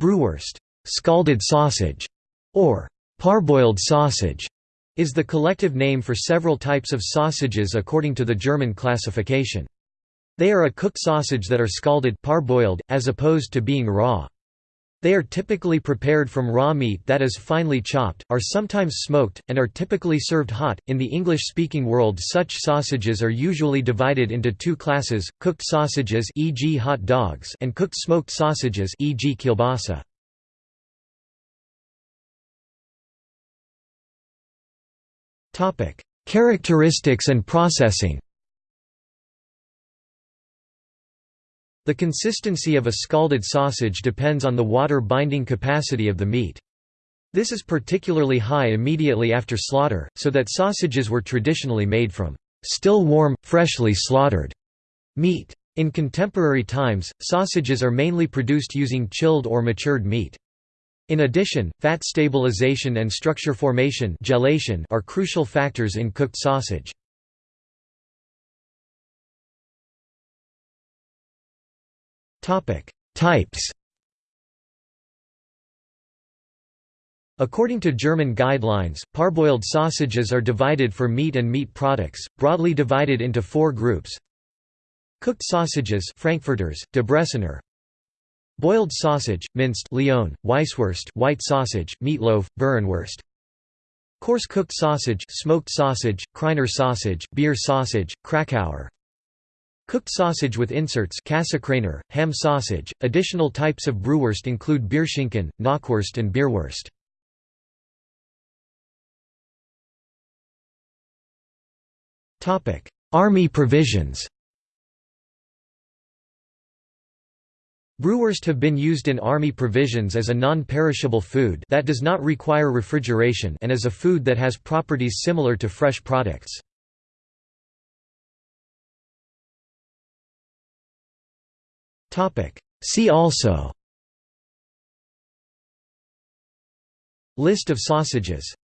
Brühwurst scalded sausage", or parboiled sausage, is the collective name for several types of sausages according to the German classification. They are a cooked sausage that are scalded parboiled, as opposed to being raw. They are typically prepared from raw meat that is finely chopped, are sometimes smoked, and are typically served hot. In the English speaking world, such sausages are usually divided into two classes cooked sausages, e.g., hot dogs, and cooked smoked sausages, e.g., kielbasa. Characteristics and processing The consistency of a scalded sausage depends on the water binding capacity of the meat. This is particularly high immediately after slaughter, so that sausages were traditionally made from still warm, freshly slaughtered meat. In contemporary times, sausages are mainly produced using chilled or matured meat. In addition, fat stabilization and structure formation gelation are crucial factors in cooked sausage. Types According to German guidelines, parboiled sausages are divided for meat and meat products, broadly divided into four groups. Cooked sausages Frankfurters, Debrecener Boiled sausage, minced Lyon, Weisswurst white sausage, meatloaf, Burenwurst Coarse cooked sausage smoked sausage, Krainer sausage, beer sausage, Krakauer Cooked sausage with inserts ham sausage. Additional types of Brühwurst include Bierschinken, Knockwurst and Bierwurst. Army provisions Brühwurst have been used in army provisions as a non-perishable food that does not require refrigeration and as a food that has properties similar to fresh products. See also. List of sausages